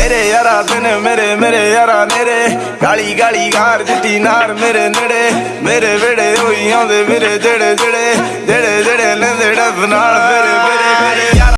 ਮੇਰੇ ਯਾਰਾ ਦਿਨ ਮੇਰੇ ਮੇਰੇ ਯਾਰਾ ਨੇਰੇ ਗਾਲੀ ਗਾਲੀ ਘਾਰ ਜਿੱਤੀ ਨਾਰ ਮੇਰੇ ਨੇੜੇ। ਮੇਰੇ ਵੇੜੇ ਹੋਈ ਆਉਂਦੇ ਮੇਰੇ ਜਿਹੜੇ ਜਿਹੜੇ ਜਿਹੜੇ ਜਿਹੜੇ ਲੈਂਦੇ ਡੱਬ ਨਾਲ